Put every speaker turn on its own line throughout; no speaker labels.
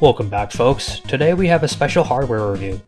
Welcome back folks, today we have a special hardware review.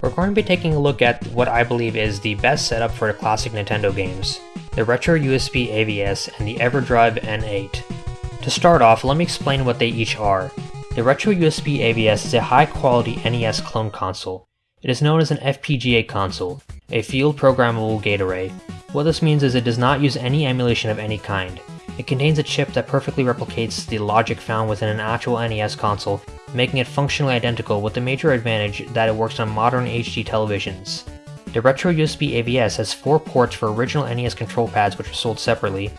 We're going to be taking a look at what I believe is the best setup for the classic Nintendo games, the Retro USB AVS and the EverDrive N8. To start off, let me explain what they each are. The Retro USB AVS is a high quality NES clone console. It is known as an FPGA console, a field programmable gate array. What this means is it does not use any emulation of any kind. It contains a chip that perfectly replicates the logic found within an actual NES console making it functionally identical with the major advantage that it works on modern HD televisions. The Retro USB AVS has 4 ports for original NES control pads which are sold separately,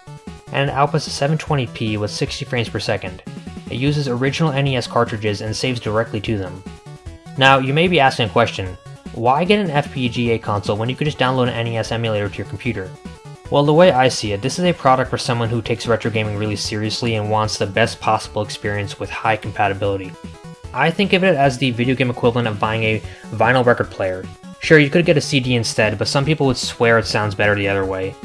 and it outputs a 720p with 60 frames per second. It uses original NES cartridges and saves directly to them. Now, you may be asking a question, why get an FPGA console when you could just download an NES emulator to your computer? Well, the way I see it, this is a product for someone who takes retro gaming really seriously and wants the best possible experience with high compatibility. I think of it as the video game equivalent of buying a vinyl record player. Sure, you could get a CD instead, but some people would swear it sounds better the other way.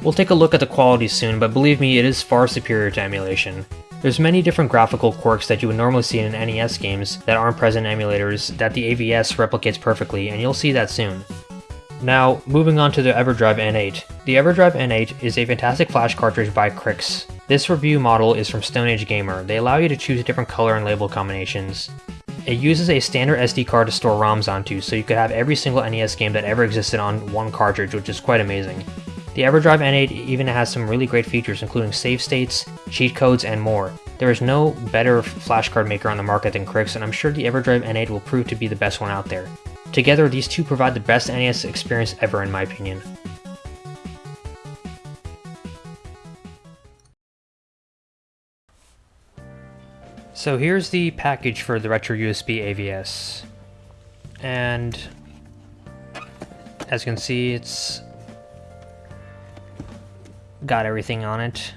We'll take a look at the quality soon, but believe me, it is far superior to emulation. There's many different graphical quirks that you would normally see in NES games that aren't present in emulators that the AVS replicates perfectly, and you'll see that soon. Now, moving on to the EverDrive N8. The EverDrive N8 is a fantastic flash cartridge by Krikzz. This review model is from Stone Age Gamer. They allow you to choose different color and label combinations. It uses a standard SD card to store ROMs onto, so you could have every single NES game that ever existed on one cartridge, which is quite amazing. The EverDrive N8 even has some really great features, including save states, cheat codes, and more. There is no better flashcard maker on the market than Krikzz, and I'm sure the EverDrive N8 will prove to be the best one out there. Together, these two provide the best NES experience ever in my opinion. So here's the package for the Retro USB AVS. And as you can see, it's got everything on it.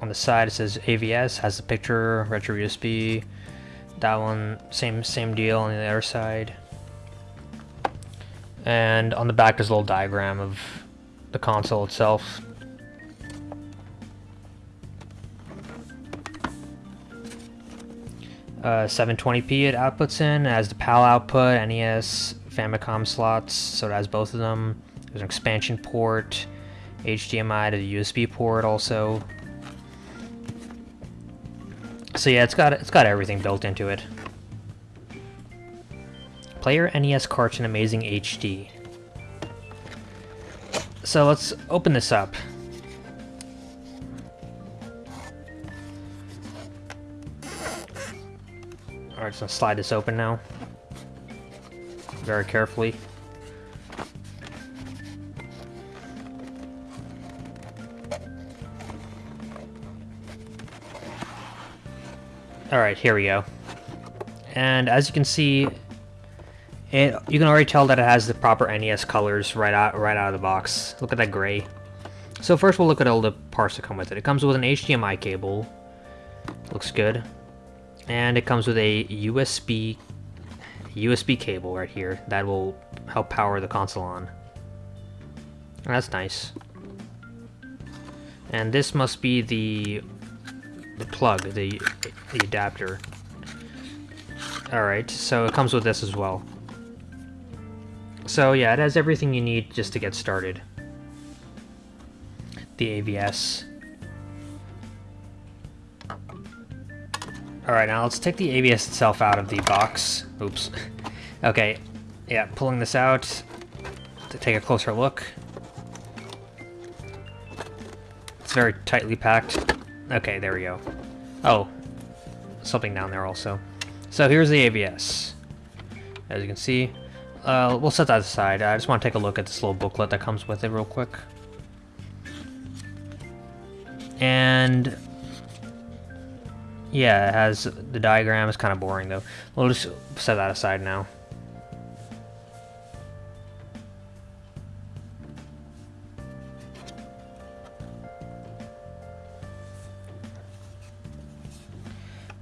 On the side it says AVS, has the picture, Retro USB, that one, same same deal on the other side. And on the back there's a little diagram of the console itself. Uh, 720p it outputs in, as the PAL output, NES, Famicom slots, so it has both of them. There's an expansion port, HDMI to the USB port also. So yeah, it's got it's got everything built into it. Player NES carts in amazing HD. So let's open this up. Alright, so slide this open now. Very carefully. Alright, here we go. And as you can see, it you can already tell that it has the proper NES colors right out right out of the box. Look at that gray. So first we'll look at all the parts that come with it. It comes with an HDMI cable. Looks good. And it comes with a USB USB cable right here that will help power the console on. That's nice. And this must be the the plug, the, the adapter. Alright, so it comes with this as well. So yeah, it has everything you need just to get started. The AVS. Alright, now let's take the AVS itself out of the box. Oops. okay, yeah, pulling this out to take a closer look. It's very tightly packed. Okay, there we go. Oh, something down there also. So here's the AVS. As you can see, uh, we'll set that aside. I just want to take a look at this little booklet that comes with it real quick. And yeah, it has the diagram. It's kind of boring though. We'll just set that aside now.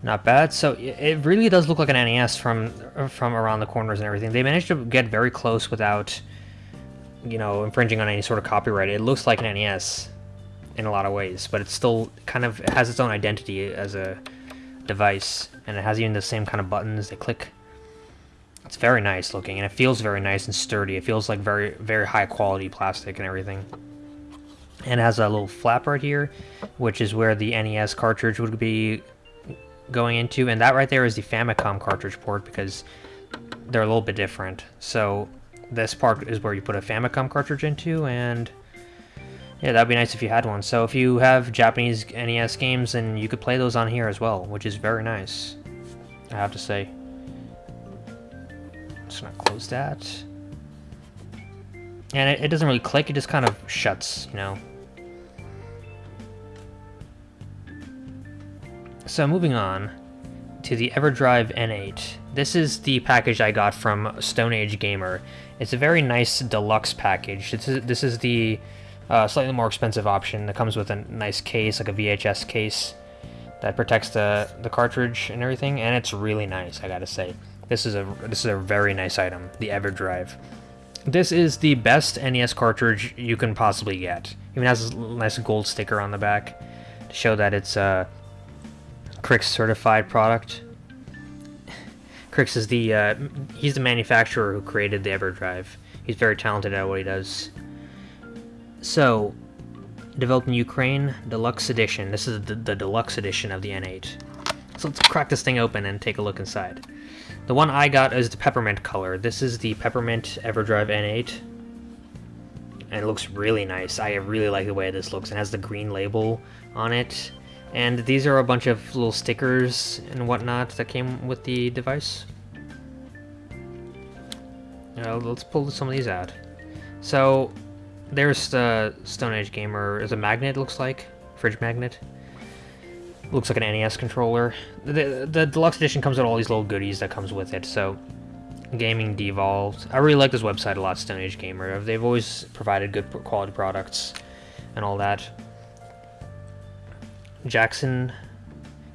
Not bad. So it really does look like an NES from from around the corners and everything. They managed to get very close without you know, infringing on any sort of copyright. It looks like an NES in a lot of ways, but it's still kind of has its own identity as a device, and it has even the same kind of buttons. They click. It's very nice looking, and it feels very nice and sturdy. It feels like very, very high quality plastic and everything. And it has a little flap right here, which is where the NES cartridge would be going into, and that right there is the Famicom cartridge port because they're a little bit different. So this part is where you put a Famicom cartridge into, and yeah, that'd be nice if you had one. So if you have Japanese NES games, then you could play those on here as well, which is very nice, I have to say. Just gonna close that. And it, it doesn't really click, it just kind of shuts, you know. So moving on to the EverDrive N8. This is the package I got from Stone Age Gamer. It's a very nice deluxe package. This is, this is the uh, slightly more expensive option that comes with a nice case, like a VHS case, that protects the, the cartridge and everything, and it's really nice, I gotta say. This is a this is a very nice item, the EverDrive. This is the best NES cartridge you can possibly get. Even has a nice gold sticker on the back to show that it's a Krikzz certified product. Krikzz is the uh, he's the manufacturer who created the EverDrive. He's very talented at what he does. So, developed in Ukraine, deluxe edition. This is the, the deluxe edition of the N8. So let's crack this thing open and take a look inside. The one I got is the peppermint color. This is the peppermint EverDrive N8. And it looks really nice. I really like the way this looks. It has the green label on it. And these are a bunch of little stickers and whatnot that came with the device. Uh, let's pull some of these out. So, there's the Stone Age Gamer. Is a magnet, looks like. Fridge magnet. Looks like an NES controller. The, the deluxe edition comes with all these little goodies that comes with it, so... Gaming Devolved. I really like this website a lot, Stone Age Gamer. They've always provided good quality products and all that. Jackson,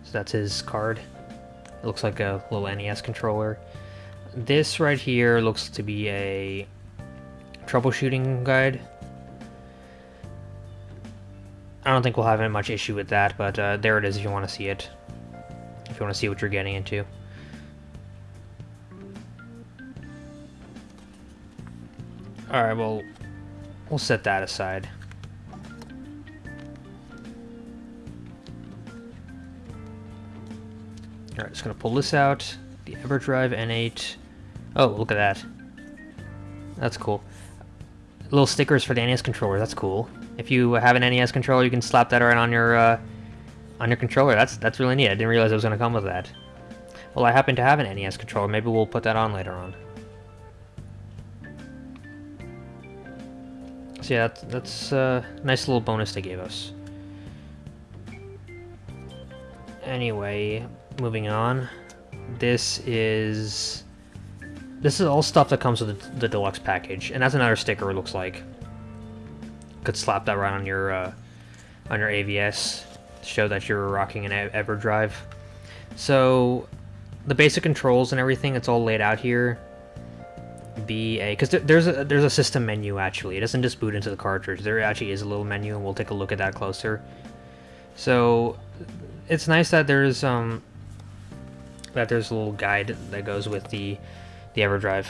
so that's his card. It looks like a little NES controller. This right here looks to be a troubleshooting guide. I don't think we'll have much issue with that, but uh, there it is if you want to see it. If you want to see what you're getting into. Alright, well, we'll set that aside. Alright, just gonna pull this out. The EverDrive N8. Oh, look at that. That's cool. Little stickers for the NES controller, that's cool. If you have an NES controller, you can slap that right on your uh, on your controller. That's that's really neat. I didn't realize it was gonna come with that. Well, I happen to have an NES controller. Maybe we'll put that on later on. So yeah, that's, that's a nice little bonus they gave us. Anyway, moving on. This is... This is all stuff that comes with the, the deluxe package, and that's another sticker it looks like. Could slap that right on your uh, on your AVS show that you're rocking an EverDrive. So, the basic controls and everything, it's all laid out here. B A because there's a there's a system menu actually. It doesn't just boot into the cartridge. There actually is a little menu, and we'll take a look at that closer. So, it's nice that there's um that there's a little guide that goes with the the EverDrive.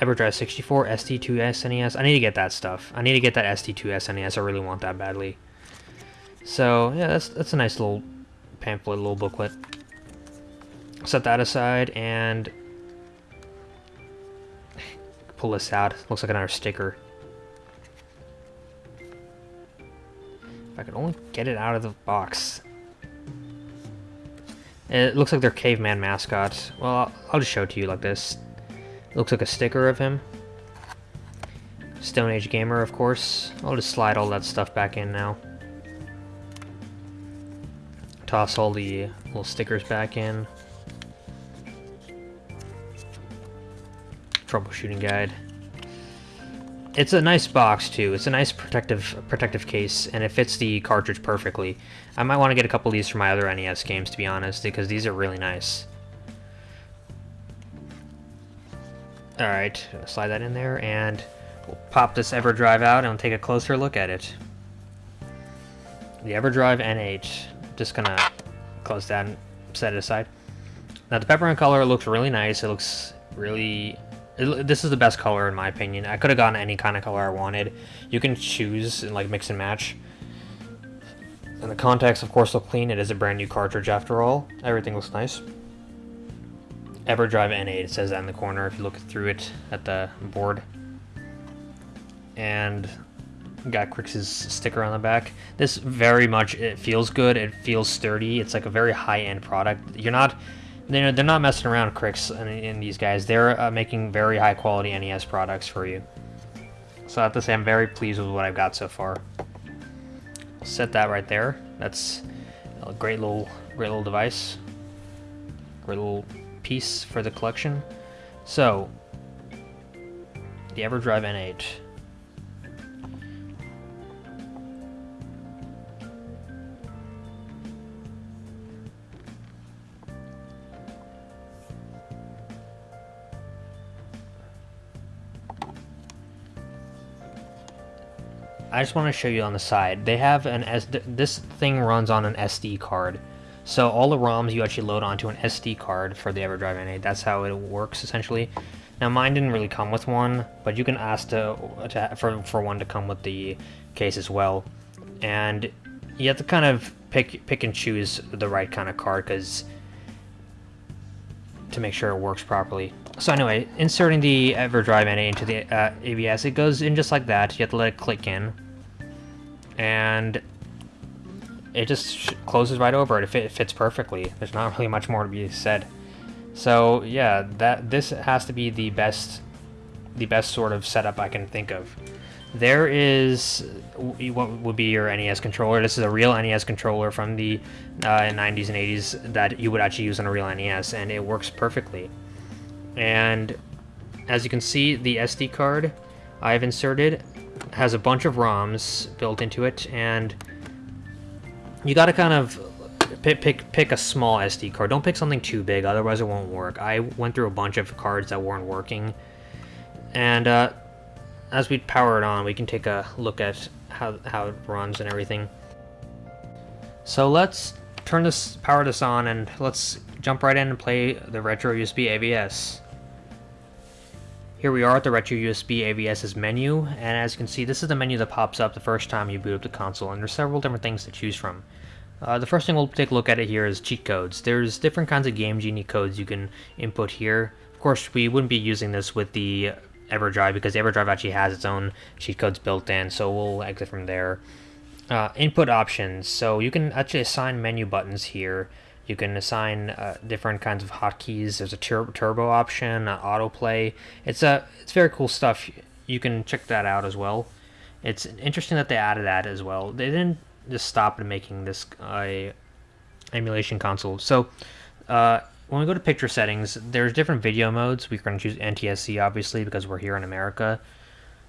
EverDrive 64, SD2SNES. I need to get that stuff. I need to get that SD2SNES. I really want that badly. So yeah, that's that's a nice little pamphlet, little booklet. Set that aside and pull this out. Looks like another sticker. If I could only get it out of the box. It looks like their caveman mascot. Well, I'll, I'll just show it to you like this. It looks like a sticker of him. Stone Age Gamer, of course. I'll just slide all that stuff back in now. Toss all the little stickers back in. Troubleshooting guide. It's a nice box too. It's a nice protective protective case, and it fits the cartridge perfectly. I might want to get a couple of these for my other NES games, to be honest, because these are really nice. Alright, slide that in there, and we'll pop this EverDrive out and take a closer look at it. The EverDrive N8. Just gonna close that and set it aside. Now the peppermint color looks really nice. It looks really... It, this is the best color in my opinion. I could have gotten any kind of color I wanted. You can choose and like mix and match. And the contacts, of course, look clean. It is a brand new cartridge after all. Everything looks nice. EverDrive N8, it says that in the corner if you look through it at the board. And got Krikzz's sticker on the back. This very much, it feels good, it feels sturdy, it's like a very high-end product. You're not, they're, they're not messing around, Krikzz and, and these guys. They're uh, making very high-quality NES products for you. So I have to say I'm very pleased with what I've got so far. Set that right there. That's a great little, great little device. Great little piece for the collection. So, the EverDrive N8. I just want to show you on the side. They have an S. This thing runs on an SD card. So all the ROMs you actually load onto an SD card for the EverDrive N8. That's how it works essentially. Now mine didn't really come with one, but you can ask to, to for for one to come with the case as well. And you have to kind of pick pick and choose the right kind of card because to make sure it works properly. So anyway, inserting the EverDrive N8 into the uh, AVS, it goes in just like that. You have to let it click in. And it just closes right over it. It fits perfectly. There's not really much more to be said. So yeah, that this has to be the best, the best sort of setup I can think of. There is what would be your NES controller. This is a real NES controller from the uh, 90s and 80s that you would actually use on a real NES, and it works perfectly. And as you can see, the SD card I've inserted has a bunch of ROMs built into it, and you got to kind of pick, pick pick a small SD card. Don't pick something too big, otherwise it won't work. I went through a bunch of cards that weren't working, and uh, as we power it on, we can take a look at how how it runs and everything. So let's turn this power this on and let's jump right in and play the retro USB AVS. Here we are at the Retro USB AVS's menu, and as you can see, this is the menu that pops up the first time you boot up the console, and there's several different things to choose from. Uh, the first thing we'll take a look at it here is cheat codes. There's different kinds of Game Genie codes you can input here. Of course, we wouldn't be using this with the EverDrive because EverDrive actually has its own cheat codes built in, so we'll exit from there. Uh, input options. So you can actually assign menu buttons here you can assign uh, different kinds of hotkeys. There's a tur turbo option, uh, autoplay. It's a it's very cool stuff. You can check that out as well. It's interesting that they added that as well. They didn't just stop at making this uh, emulation console. So uh, when we go to picture settings, there's different video modes. We're going to choose NTSC obviously because we're here in America.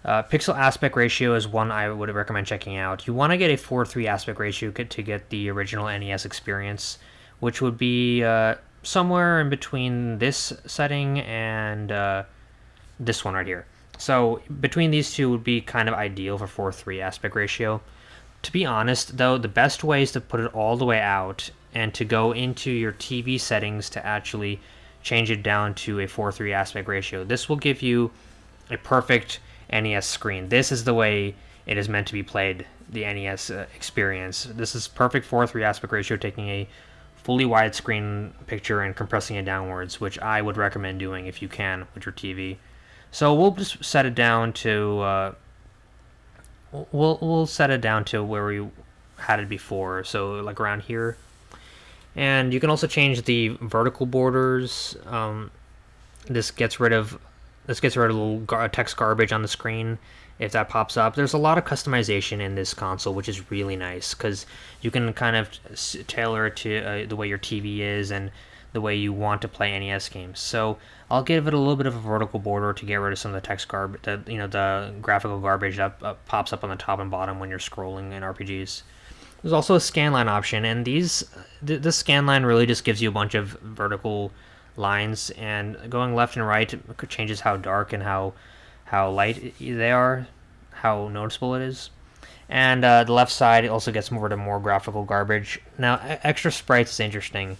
Uh, pixel aspect ratio is one I would recommend checking out. You want to get a 4:3 aspect ratio to get the original NES experience which would be uh, somewhere in between this setting and uh, this one right here. So between these two would be kind of ideal for 4-3 aspect ratio. To be honest, though, the best way is to put it all the way out and to go into your TV settings to actually change it down to a 4-3 aspect ratio. This will give you a perfect NES screen. This is the way it is meant to be played, the NES uh, experience. This is perfect 4-3 aspect ratio, taking a fully widescreen picture and compressing it downwards, which I would recommend doing if you can with your TV. So we'll just set it down to uh, we'll we'll set it down to where we had it before, so like around here. And you can also change the vertical borders. Um, this gets rid of this gets rid of little gar text garbage on the screen if that pops up. There's a lot of customization in this console, which is really nice because you can kind of tailor it to uh, the way your TV is and the way you want to play NES games. So I'll give it a little bit of a vertical border to get rid of some of the text garbage, the you know the graphical garbage that uh, pops up on the top and bottom when you're scrolling in RPGs. There's also a scanline option, and these th this scanline really just gives you a bunch of vertical lines, and going left and right changes how dark and how how light they are, how noticeable it is. And uh, the left side also gets more to more graphical garbage. Now, extra sprites is interesting.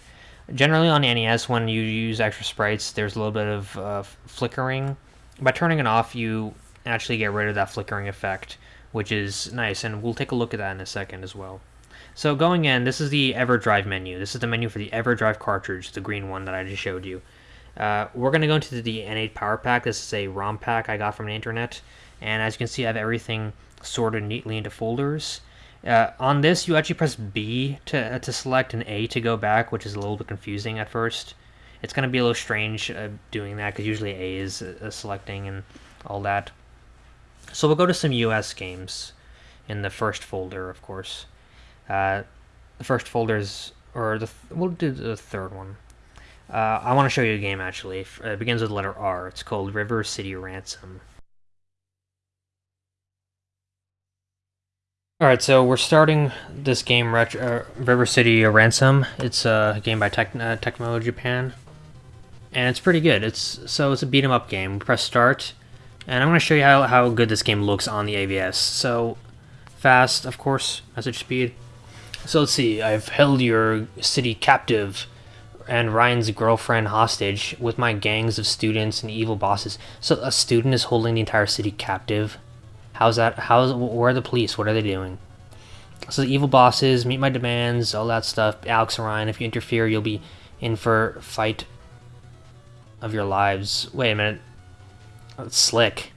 Generally on NES, when you use extra sprites, there's a little bit of uh, flickering. By turning it off, you actually get rid of that flickering effect, which is nice, and we'll take a look at that in a second as well. So going in, this is the EverDrive menu. This is the menu for the EverDrive cartridge, the green one that I just showed you. Uh, we're going to go into the N8 Power Pack. This is a ROM pack I got from the internet, and as you can see, I have everything sorted neatly into folders. Uh, on this, you actually press B to, uh, to select and A to go back, which is a little bit confusing at first. It's going to be a little strange uh, doing that, because usually A is uh, selecting and all that. So we'll go to some US games in the first folder, of course. Uh, the first folder is, or the th we'll do the third one. Uh, I want to show you a game, actually. It begins with the letter R. It's called River City Ransom. Alright, so we're starting this game, uh, River City Ransom. It's a game by Tec uh, Technos Japan. And it's pretty good. It's So it's a beat 'em up game. Press start, and I'm going to show you how, how good this game looks on the AVS. So, fast, of course, message speed. So let's see, I've held your city captive and Ryan's girlfriend hostage with my gangs of students and evil bosses. So a student is holding the entire city captive? How's that? How's where are the police? What are they doing? So the evil bosses meet my demands, all that stuff. Alex and Ryan, if you interfere, you'll be in for fight of your lives. Wait a minute. It's Slick.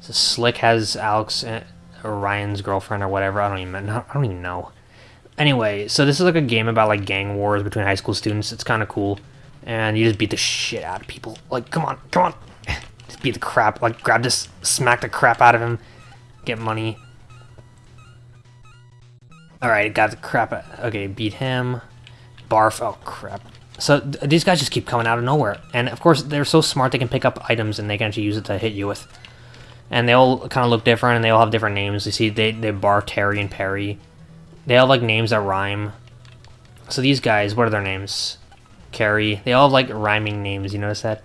So Slick has Alex and, Ryan's girlfriend or whatever. I don't even. I don't even know. Anyway, so this is like a game about like gang wars between high school students. It's kind of cool, and you just beat the shit out of people. Like, come on, come on just beat the crap, like grab this, smack the crap out of him, get money. Alright, got the crap, okay, beat him, barf, oh crap. So th these guys just keep coming out of nowhere, and of course they're so smart they can pick up items and they can actually use it to hit you with. And they all kind of look different, and they all have different names. You see, they, they bar Terry and Perry. They all have like names that rhyme. So these guys, what are their names? Carrie. They all have like rhyming names, you notice that?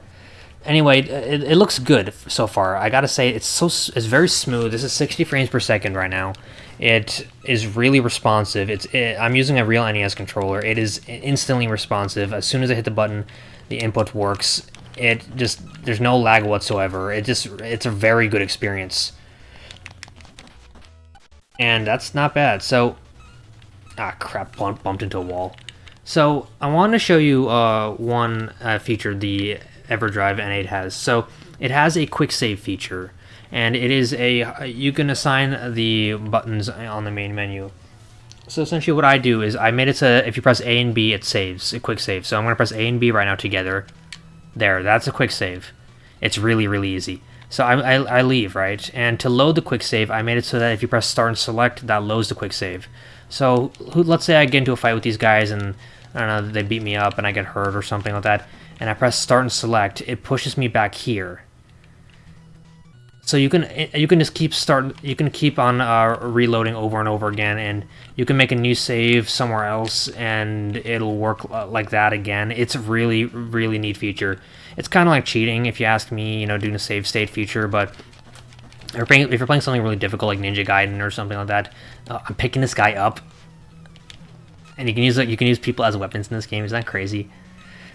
anyway, it, it looks good so far. I gotta say, it's so it's very smooth. This is 60 frames per second right now. It is really responsive. It's it, I'm using a real NES controller. It is instantly responsive. As soon as I hit the button, the input works. It just there's no lag whatsoever. It just it's a very good experience. And that's not bad. So, ah crap, bumped into a wall. So I want to show you uh, one uh, feature the EverDrive N8 has. So it has a quick save feature, and it is a you can assign the buttons on the main menu. So essentially what I do is I made it so if you press A and B, it saves, a quick save. So I'm going to press A and B right now together. There, that's a quick save. It's really, really easy. So I, I, I, leave, right? And to load the quick save, I made it so that if you press start and select, that loads the quick save. So let's say I get into a fight with these guys and, I don't know, they beat me up and I get hurt or something like that and I press start and select, it pushes me back here. So you can you can just keep start you can keep on uh, reloading over and over again, and you can make a new save somewhere else, and it'll work uh, like that again. It's a really really neat feature. It's kind of like cheating if you ask me, you know, doing a save state feature, but if you're playing, if you're playing something really difficult like Ninja Gaiden or something like that, uh, I'm picking this guy up, and you can use you can use people as weapons in this game. Is that crazy?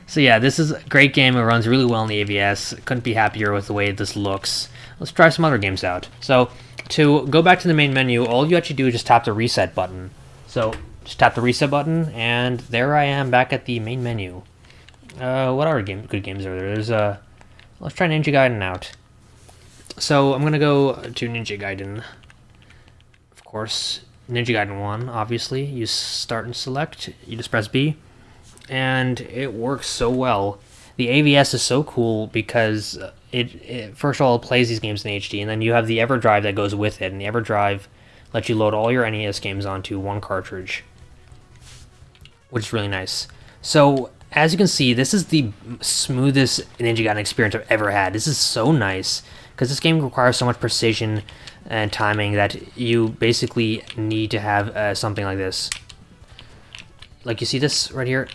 So yeah, this is a great game. It runs really well in the AVS. Couldn't be happier with the way this looks. Let's try some other games out. So to go back to the main menu, all you actually do is just tap the reset button. So just tap the reset button, and there I am back at the main menu. Uh, what other game, good games are there? There's uh, let's try Ninja Gaiden out. So I'm gonna go to Ninja Gaiden. Of course, Ninja Gaiden 1, obviously. You start and select, you just press B and it works so well. The AVS is so cool because uh, it, it, first of all plays these games in HD, and then you have the EverDrive that goes with it, and the EverDrive lets you load all your NES games onto one cartridge, which is really nice. So as you can see, this is the smoothest Ninja Gaiden experience I've ever had. This is so nice because this game requires so much precision and timing that you basically need to have uh, something like this. Like you see this right here,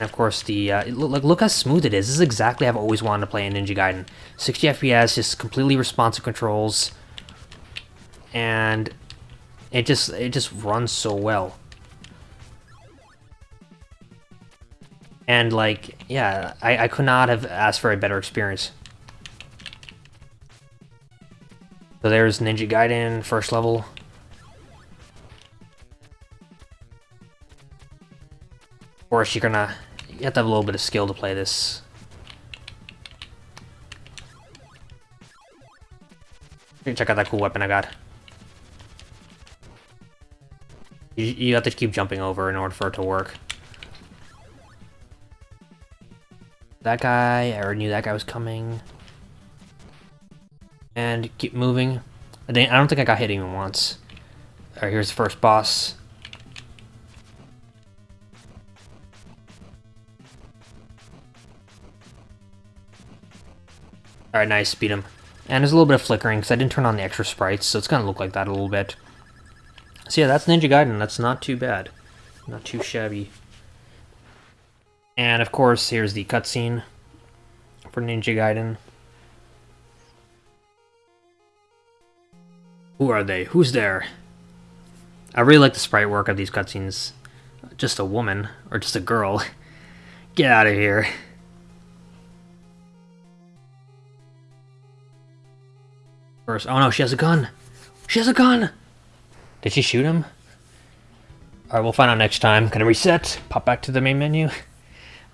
And of course, the uh, look, look how smooth it is. This is exactly I've always wanted to play in Ninja Gaiden. 60 FPS, just completely responsive controls, and it just it just runs so well. And like, yeah, I, I could not have asked for a better experience. So there's Ninja Gaiden, first level. Of course, you're gonna... You have to have a little bit of skill to play this. Check out that cool weapon I got. You, you have to keep jumping over in order for it to work. That guy, I already knew that guy was coming. And keep moving. I don't think I got hit even once. Alright, here's the first boss. Alright, nice, beat him. And there's a little bit of flickering, because I didn't turn on the extra sprites, so it's gonna look like that a little bit. So yeah, that's Ninja Gaiden, that's not too bad. Not too shabby. And of course, here's the cutscene for Ninja Gaiden. Who are they? Who's there? I really like the sprite work of these cutscenes. Just a woman, or just a girl. Get out of here. First, oh no, she has a gun! She has a gun! Did she shoot him? Alright, we'll find out next time. Can I reset? Pop back to the main menu?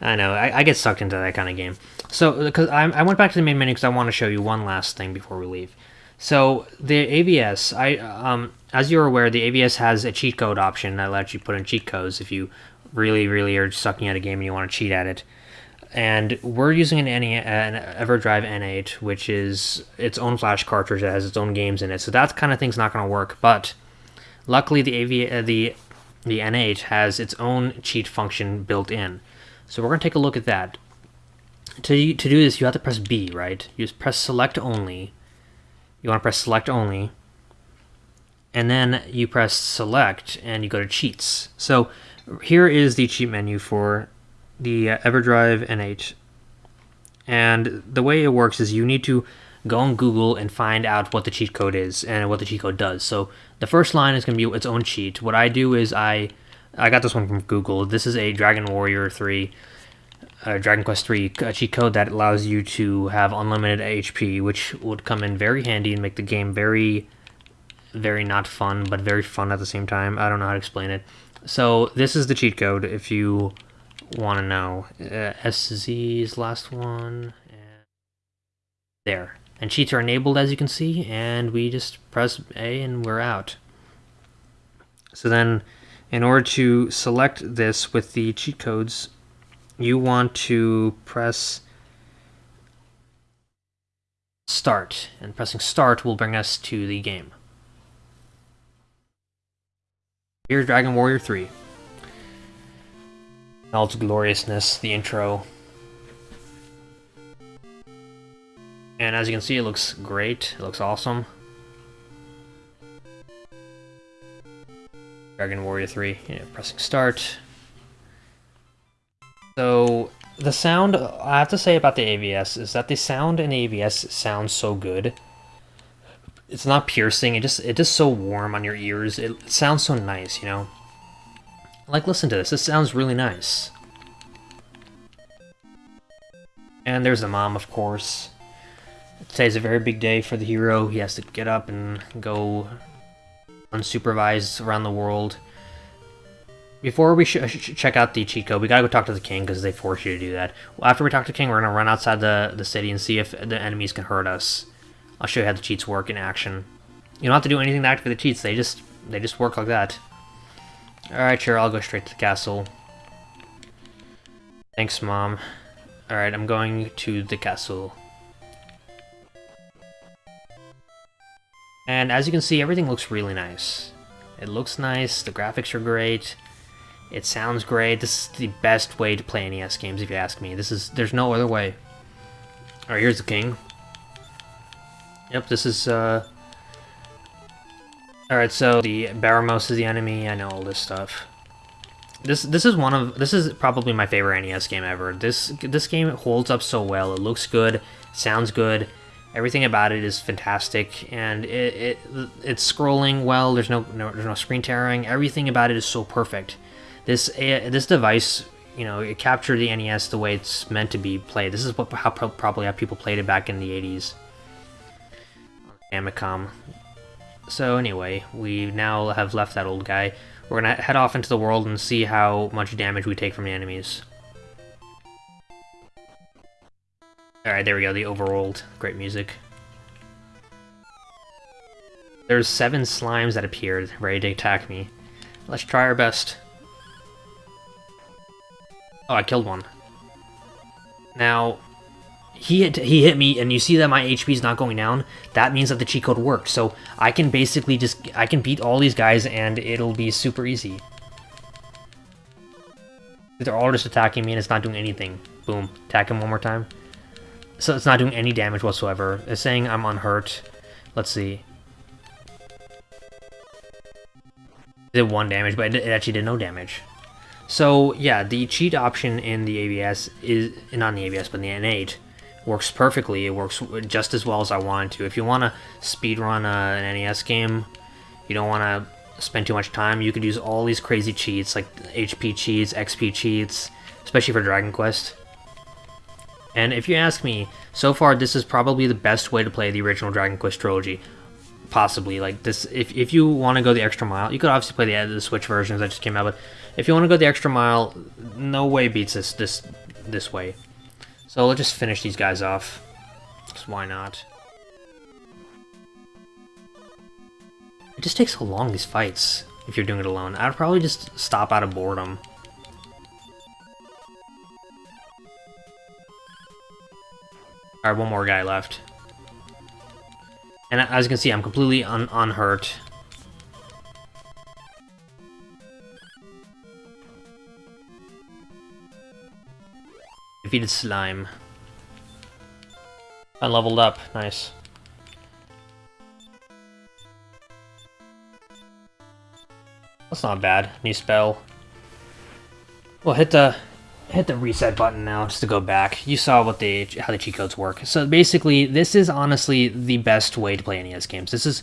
I know, I, I get sucked into that kind of game. So, because I, I went back to the main menu because I want to show you one last thing before we leave. So, the AVS, I um, as you're aware, the AVS has a cheat code option that lets you put in cheat codes if you really, really are sucking at a game and you want to cheat at it. And we're using an, NE, an EverDrive N8, which is its own flash cartridge that has its own games in it. So that kind of thing's not going to work. But luckily, the AV, uh, the the N8 has its own cheat function built in. So we're going to take a look at that. To, to do this, you have to press B, right? You just press select only. You want to press select only. And then you press select and you go to cheats. So here is the cheat menu for the uh, EverDrive N8. And the way it works is you need to go on Google and find out what the cheat code is and what the cheat code does. So the first line is going to be its own cheat. What I do is I I got this one from Google. This is a Dragon Warrior 3, uh, Dragon Quest 3 cheat code that allows you to have unlimited HP, which would come in very handy and make the game very, very not fun, but very fun at the same time. I don't know how to explain it. So this is the cheat code if you want to know. Uh, SZ's last one. And there. And cheats are enabled as you can see, and we just press A and we're out. So then in order to select this with the cheat codes, you want to press start, and pressing start will bring us to the game. Here's Dragon Warrior 3. All its gloriousness, the intro. And as you can see, it looks great. It looks awesome. Dragon Warrior 3, yeah, pressing start. So, the sound, I have to say about the AVS, is that the sound in AVS sounds so good. It's not piercing, it just it just so warm on your ears. It, it sounds so nice, you know? Like, listen to this, this sounds really nice. And there's the mom, of course. Today's a very big day for the hero. He has to get up and go unsupervised around the world. Before we sh check out the code, we gotta go talk to the king because they force you to do that. Well, after we talk to the king, we're gonna run outside the, the city and see if the enemies can hurt us. I'll show you how the cheats work in action. You don't have to do anything to activate the cheats, they just they just work like that. Alright, sure, I'll go straight to the castle. Thanks, Mom. Alright, I'm going to the castle. And as you can see, everything looks really nice. It looks nice, the graphics are great, it sounds great. This is the best way to play NES games, if you ask me. This is There's no other way. Alright, here's the king. Yep, this is, uh... Alright, so the Baramos is the enemy, I know all this stuff. this this is one of this is probably my favorite NES game ever. This this game holds up so well. It looks good, sounds good. Everything about it is fantastic, and it, it it's scrolling well. There's no, no there's no screen tearing. Everything about it is so perfect. This uh, this device, you know, it captured the NES the way it's meant to be played. This is what how probably how people played it back in the 80s. Famicom. So anyway, we now have left that old guy. We're gonna head off into the world and see how much damage we take from the enemies. Alright, there we go, the overworld. Great music. There's seven slimes that appeared, ready to attack me. Let's try our best. Oh, I killed one. Now, he hit, he hit me, and you see that my HP is not going down, that means that the cheat code worked. So I can basically just, I can beat all these guys, and it'll be super easy. They're all just attacking me, and it's not doing anything. Boom. Attack him one more time. So it's not doing any damage whatsoever. It's saying I'm unhurt. Let's see. It did one damage, but it actually did no damage. So yeah, the cheat option in the AVS is, not in the AVS, but in the N8, works perfectly. It works just as well as I wanted to. If you want to speedrun an NES game, you don't want to spend too much time, you could use all these crazy cheats, like HP cheats, XP cheats, especially for Dragon Quest. And if you ask me, so far this is probably the best way to play the original Dragon Quest trilogy. Possibly, like this, if, if you want to go the extra mile, you could obviously play the, uh, the Switch versions that just came out, but if you want to go the extra mile, no way beats this this this way. So let's just finish these guys off. Because why not? It just takes so long, these fights, if you're doing it alone. I'd probably just stop out of boredom. Alright, one more guy left. And as you can see, I'm completely un unhurt. Defeated slime. I leveled up. Nice. That's not bad. New spell. Well, hit the hit the reset button now just to go back. You saw what the how the cheat codes work. So basically, this is honestly the best way to play NES games. This is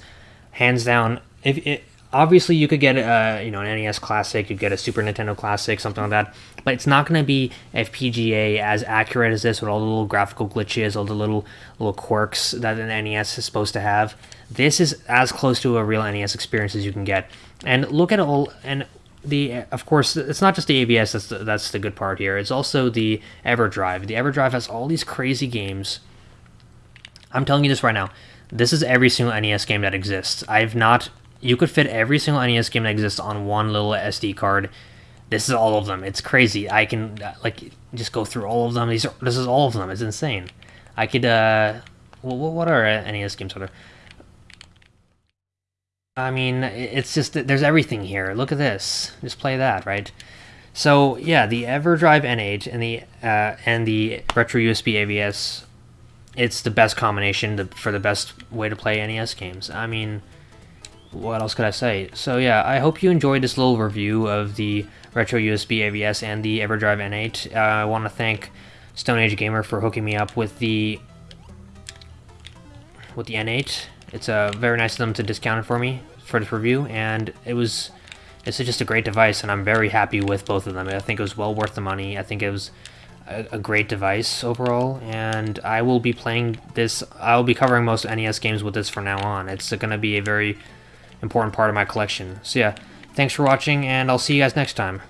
hands down. If it, obviously you could get a you know an NES Classic, you'd get a Super Nintendo Classic, something like that, but it's not going to be FPGA as accurate as this with all the little graphical glitches, all the little little quirks that an NES is supposed to have. This is as close to a real NES experience as you can get. And look at all and the of course it's not just the AVS that's the, that's the good part here. It's also the EverDrive. The EverDrive has all these crazy games. I'm telling you this right now. This is every single NES game that exists. I've not you could fit every single NES game that exists on one little SD card. This is all of them. It's crazy. I can uh, like just go through all of them. These are, this is all of them. It's insane. I could uh, well, what are NES games are there? I mean, it's just that there's everything here. Look at this. Just play that, right? So yeah, the EverDrive N8 and the uh, and the Retro USB AVS, it's the best combination to, for the best way to play NES games. I mean what else could I say? So yeah, I hope you enjoyed this little review of the Retro USB AVS and the EverDrive N8. Uh, I want to thank Stone Age Gamer for hooking me up with the with the N8. It's uh, very nice of them to discount it for me for this review, and it was it's just a great device, and I'm very happy with both of them. I think it was well worth the money. I think it was a, a great device overall, and I will be playing this. I will be covering most NES games with this from now on. It's going to be a very important part of my collection. So yeah, thanks for watching, and I'll see you guys next time.